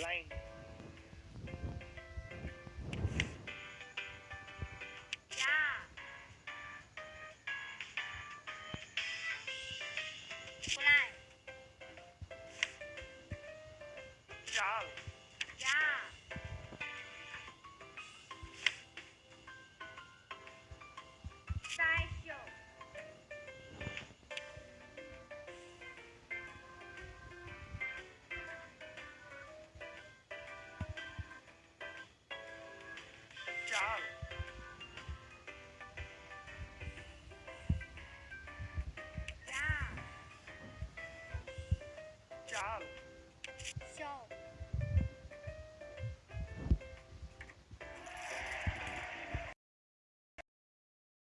blind Chal. Yeah.